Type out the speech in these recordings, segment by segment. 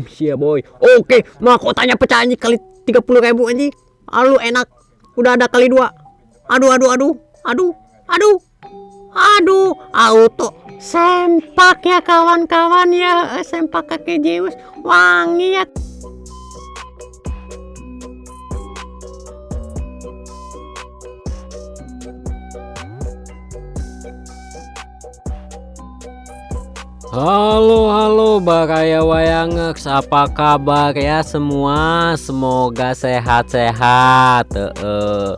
boom sia boy. Oke mahkotanya pecah anjing kali 30 ribu anjing. Alu enak. Udah ada kali dua. Aduh aduh aduh. Aduh aduh. Aduh auto. Sempak ya kawan-kawan ya. Sempak kakek Zeus. Wangi ya Halo halo Baraya Wayangex apa kabar ya semua? Semoga sehat-sehat. Eh,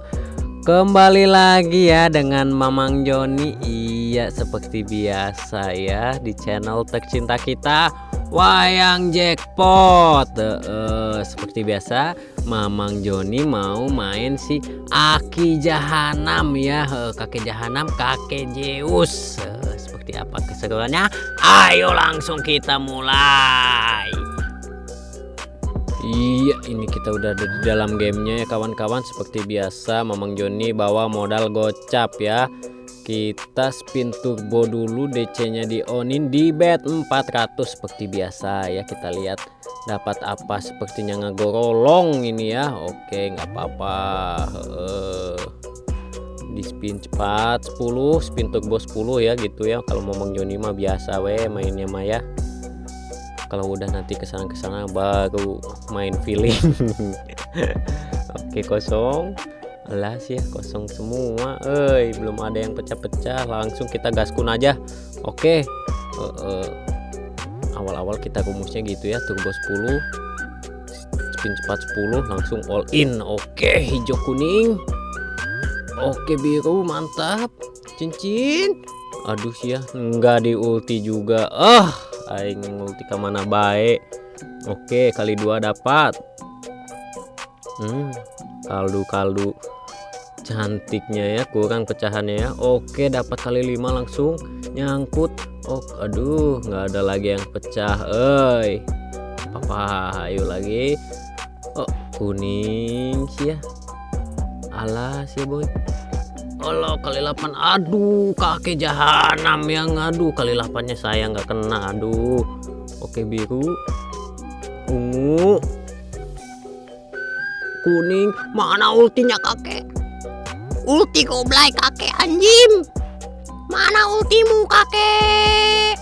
Kembali lagi ya dengan Mamang Joni. Iya seperti biasa ya di channel tercinta kita Wayang Jackpot. Eh, Seperti biasa Mamang Joni mau main si Aki Jahanam ya. Eh, Kakek Jahanam kakek Zeus. Eh, Seperti apa keseruannya? Ayo langsung kita mulai. Iya ini kita udah ada di dalam gamenya ya kawan-kawan. Seperti biasa Mamang Joni bawa modal gocap ya. Kita spin turbo dulu DC nya di onin di bet 400 seperti biasa ya. Kita lihat dapat apa sepertinya ngegorolong ini ya. Oke nggak apa-apa. Heeh. Di spin cepat 10 spin turbo 10 ya gitu ya. Kalau Mamang Joni mah biasa we mainnya mah ya. Kalau udah nanti ke sana ke sana baru main feeling. Oke kosong. Alas ya kosong semua. Eh belum ada yang pecah-pecah. Langsung kita gaskun aja. Oke. Eh, eh, awal-awal kita rumusnya gitu ya turbo 10 spin cepat 10 langsung all in. Oke hijau kuning oke biru mantap. Cincin. Aduh sih ya enggak di ulti juga. Ah aing ulti ke mana baik. Oke kali dua dapat. Hmm kaldu kaldu cantiknya ya kurang pecahannya ya. Oke dapat kali lima langsung nyangkut. Oh aduh nggak ada lagi yang pecah eh apa ayo lagi. Oh kuning sih ya. Alas ya boy Allah kali 8 aduh kakek jahanam yang aduh kali 8 nya saya nggak kena aduh. Oke biru ungu kuning. Mana ultinya kakek? Ulti goblay kakek anjim mana ultimu kakek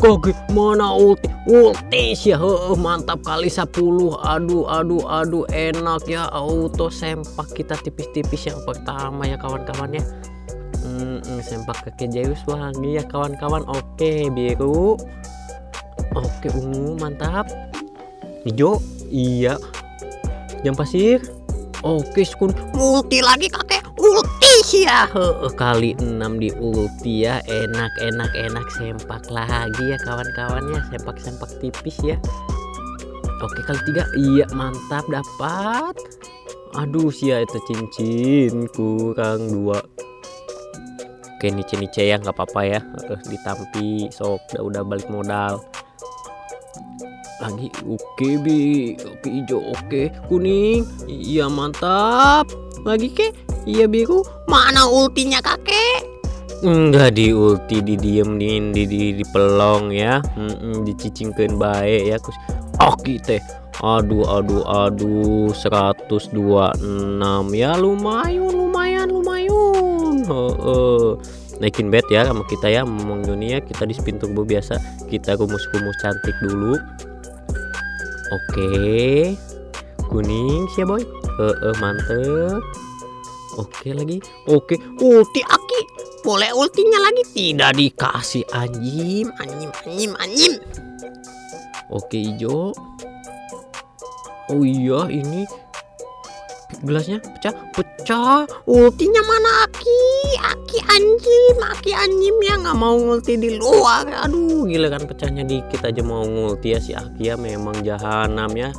Kakek mana ulti? Ulti sih heuh, mantap kali 10 aduh aduh aduh enak ya auto sempak kita tipis-tipis yang pertama ya kawan-kawan ya. Hmm, hmm, sempak Zeus wangi ya kawan-kawan. Oke biru. Oke ungu mantap. Hijau iya. Jam pasir. Oke skun multi lagi kakek ya kali 6 di ulti ya enak enak enak. Sempak lagi ya kawan-kawan ya. Sempak sempak tipis ya. Oke kali tiga. Iya mantap dapat. Aduh sia itu cincin kurang dua. Oke nice nice ya nggak apa-apa ya. Ditampi sok udah udah balik modal. Lagi oke bi. Oke hijau oke. Kuning. Iya mantap. Lagi ke iya biru mana ultinya kakek? Enggak di ulti di diem di di, di, di pelong ya. Mm-mm, dicicingkan baik ya kus. Oke teh. Aduh aduh aduh 126 ya lumayan lumayan lumayan. Heeh. naikin bet ya sama kita ya. Ngomong dunia kita di spin turbo biasa. Kita rumus-rumus cantik dulu. Oke. Kuning sih boy. Heeh, mantep. Oke lagi. Oke. Ulti Aki. Boleh ultinya lagi tidak dikasih anjim, anjim, anjim, anjim. Oke hijau. Oh iya ini gelasnya pecah pecah ultinya mana Aki Aki anjim Aki anjim ya nggak mau ngulti di luar aduh gila kan pecahnya dikit aja mau ngulti ya si Aki ya memang jahanam ya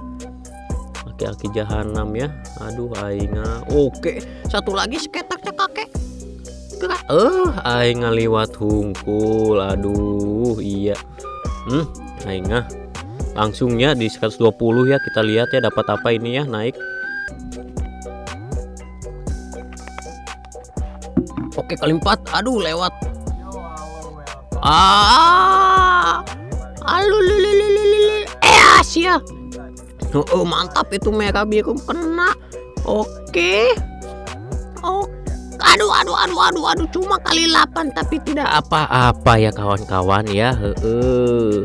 Aki-aki jahanam ya. Aduh aingah oke. Satu lagi seketaknya kakek. Eh aing ngaliwat hungkul aduh iya. Hmm aingah langsungnya di 120 ya. Kita lihat ya dapat apa ini ya naik. Oke kali empat, aduh lewat. Ah, alu lulu lulu lulu. Eh ya oh, oh mantap itu merah biru kena. Oke. Oh aduh aduh aduh aduh aduh cuma kali 8 tapi tidak apa-apa ya kawan-kawan ya. Heeh.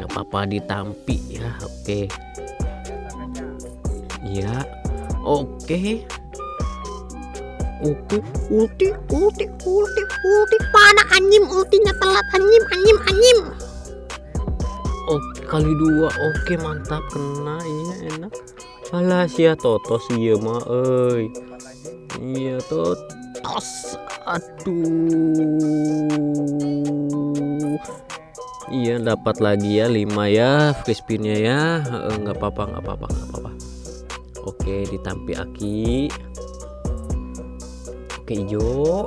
Nggak apa-apa ditampi ya oke. Ya oke. Oke, ulti, ulti, ulti, ulti. Mana anjim ultinya telat? Anjim, anjim, anjim. Kali dua. Oke, mantap kena. Iya, enak. Alah, sia totos iya mah euy. Iya, totos. Aduh. Iya, dapat lagi ya 5 ya free ya. Enggak apa-apa, enggak apa-apa, enggak apa-apa. Oke, ditampi aki oke hijau.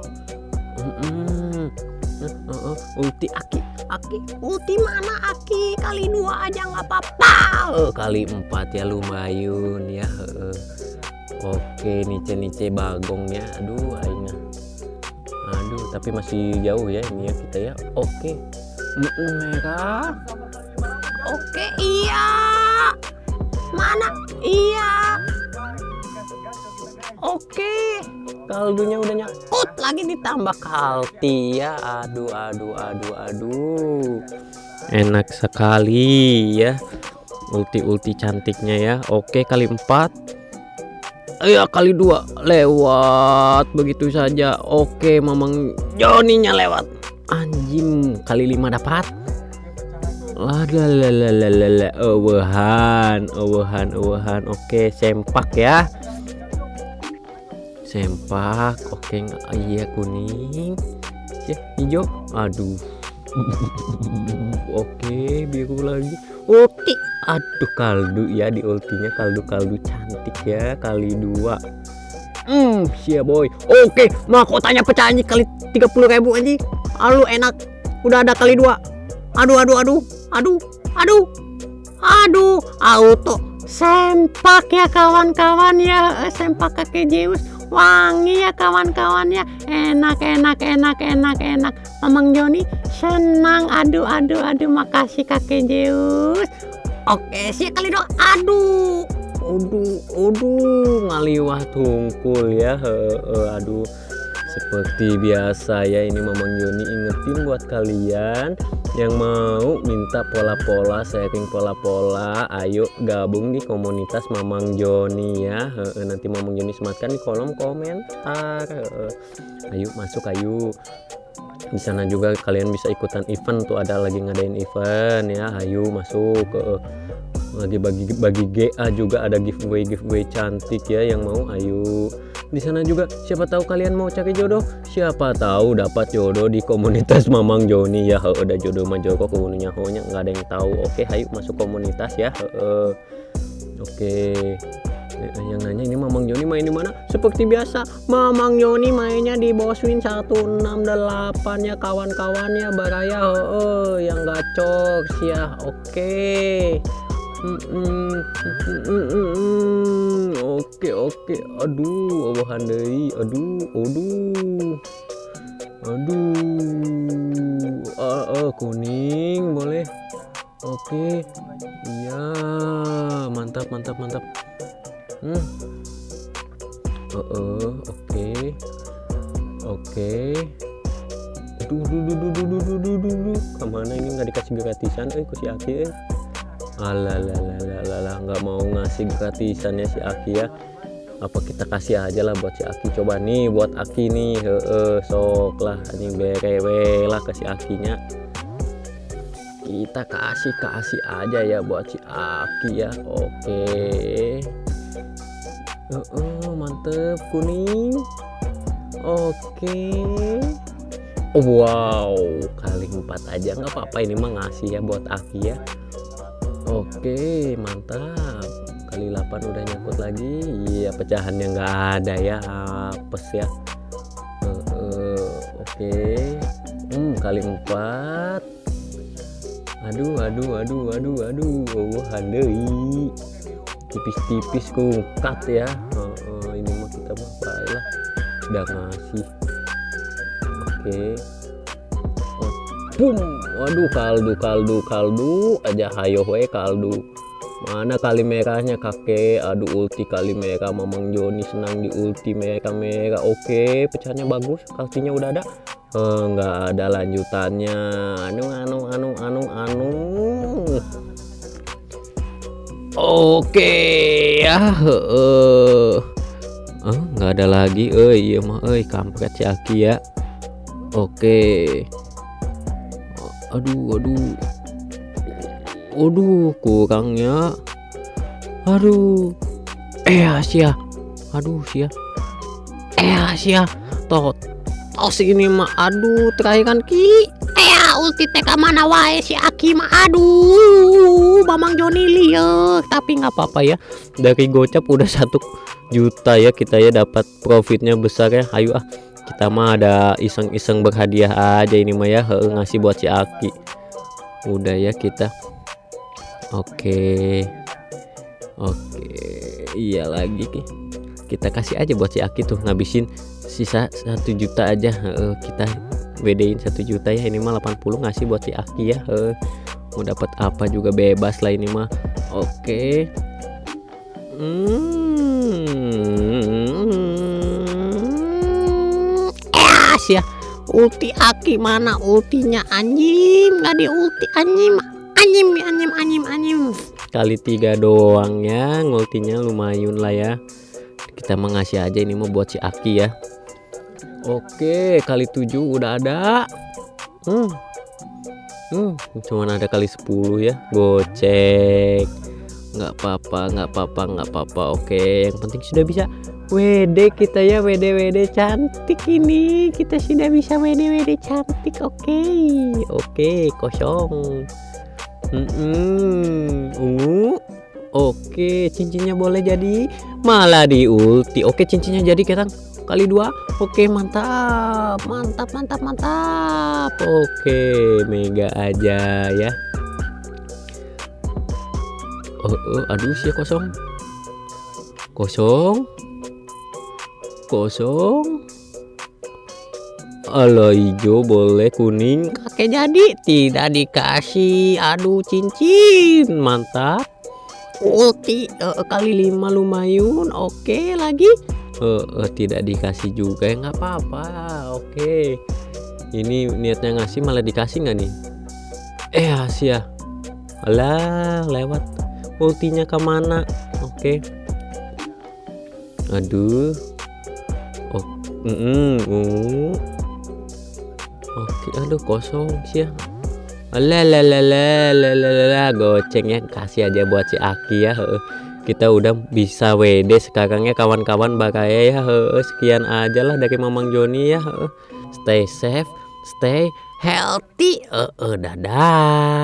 Uh, uh, ulti aki. Aki. Ulti mana aki? Kali dua aja nggak apa-apa. Uh, kali empat ya lumayan ya uh. oke nice nice bagongnya. Aduh aina aduh tapi masih jauh ya ini ya kita ya. Oke. Merah. Oke iya. Mana? Iya Oke, kaldunya udah nyakut lagi ditambah kalti ya. Aduh, aduh, aduh, aduh. Enak sekali ya. Ulti-ulti cantiknya ya. Oke, kali empat. Iya, kali dua lewat begitu saja. Oke, Mamang Joninya lewat. Anjing, kali lima dapat. Ladalalalala, awahan, awahan, awahan. Oke, sempak ya sempak oke nggak iya kuning. Ya hijau. Aduh. Oke biru lagi. Oke aduh kaldu ya di ultinya. Kaldu-kaldu cantik ya kali dua. Hmm siap boy. Oke mahkotanya pecah anjing kali 30 ribu anjing alu enak. Udah ada kali dua. Aduh aduh aduh. Aduh aduh. Aduh auto. Sempak ya kawan-kawan ya. Sempak kakek Zeus wangi ya kawan-kawan ya. Enak enak enak enak enak. Mamang Joni senang. Aduh aduh aduh. Makasih kakek Zeus oke sih kali dong aduh. Aduh aduh ngaliwah tungkul ya. He, he, aduh. Seperti biasa ya ini Mamang Joni ingetin buat kalian yang mau minta pola-pola sharing pola-pola ayo gabung di komunitas Mamang Joni ya. Nanti Mamang Joni sematkan di kolom komentar ayo masuk ayo. Di sana juga kalian bisa ikutan event tuh ada lagi ngadain event ya. Ayo masuk ke lagi bagi bagi GA juga ada giveaway giveaway cantik ya yang mau ayo di sana juga siapa tahu kalian mau cari jodoh. Siapa tahu dapat jodoh di komunitas Mamang Joni. Ya udah jodoh mah Joko kebunuhnya honya nggak ada yang tahu. Oke ayo masuk komunitas ya oke. Eh, yang nanya ini Mamang Joni main di mana? Seperti biasa Mamang Joni mainnya di Boswin 168 ya kawan-kawannya baraya oh, yang gacor ya oke. Oke oke aduh awahan deui. Aduh aduh. Aduh. Ah, ah kuning boleh. Oke. Iya. Mantap mantap mantap. Hmm. Uh, uh, oke. Oke. Aduh duh duh duh duh duh duh duh ke mana ini? Nggak dikasih gratisan. Eh si Aki eh Alalalalalala nggak mau ngasih gratisan ya si Aki ya. Apa kita kasih aja lah buat si Aki. Coba nih buat Aki nih heeh sok lah ini berewe lah ke si Akinya. Kita kasih kasih aja ya buat si Aki ya oke. Heeh mantep kuning. Oke. Wow kali empat aja nggak apa-apa ini mah ngasih ya buat Aki ya Oke mantap. Kali 8 udah nyangkut lagi. Iya yang nggak ada ya apes ya. Uh, uh, oke. Hmm kali 4 aduh aduh aduh aduh aduh. Oh handai. Tipis-tipis kungkat ya. Uh, uh, ini mah kita mah baiklah. Udah ngasih. Oke boom waduh kaldu kaldu kaldu. Aja hayo we kaldu. Mana kali merahnya kakek? Aduh ulti kali merah. Mamang Joni senang di ulti merah merah. Oke pecahnya bagus. Kartunya udah ada? Enggak eh, ada lanjutannya. Anu anu anu anu anu. Oke ya eh uh, nggak ada lagi. Eh iya mah eh kampret si Aki ya. Oke aduh aduh. Aduh kurangnya. Aduh. Eh Asia. Aduh sia eh Asia. Tot tos ini mah aduh terakhir kan ki. Eh ulti TK mana wae si Aki mah aduh Mamang Joni lihat. Tapi nggak apa-apa ya. Dari gocap udah satu juta ya kita ya. Dapat profitnya besar ya. Ayo ah kita mah ada iseng-iseng berhadiah aja ini mah ya He, ngasih buat si Aki. Udah ya kita. Oke. Oke iya lagi kita kasih aja buat si Aki tuh ngabisin sisa satu juta aja He, kita bedain satu juta ya ini mah 80 ngasih buat si Aki ya He, mau dapat apa juga bebas lah ini mah. Oke. Hmm ya. Ulti aki mana ultinya? Anjing nggak di ulti anjing anjing anjing anjing anjing. Kali tiga doang ya. Ngultinya lumayan lah ya. Kita mengasih aja ini mau buat si aki ya. Oke kali tujuh udah ada. Hmm. Hmm, cuman ada kali 10 ya. Gocek. Nggak apa-apa nggak apa-apa nggak apa-apa. Oke yang penting sudah bisa WD kita ya WD WD cantik ini. Kita sudah bisa WD WD cantik oke. Okay. oke okay, kosong. Mm -mm. ungu oke okay, cincinnya boleh jadi malah di ulti oke cincinnya jadi kita kali dua. Oke mantap. Mantap mantap mantap. Oke mega aja ya. Oh, oh aduh sih kosong. Kosong kosong. Halo hijau boleh kuning. Kakek jadi tidak dikasih. Aduh cincin. Mantap. Ulti uh, kali lima lumayan. Oke lagi. Uh, uh, tidak dikasih juga. Ya nggak apa-apa. Oke. Ini niatnya ngasih malah dikasih nggak nih? Eh Asia. Alah lewat. Ultinya ke mana? Oke. Aduh mm -mm. oke aduh kosong sih ya goceng ya. Kasih aja buat si Aki ya kita udah bisa WD sekarang ya kawan-kawan bakaya ya sekian aja lah dari Mamang Joni ya stay safe stay healthy uh, dadah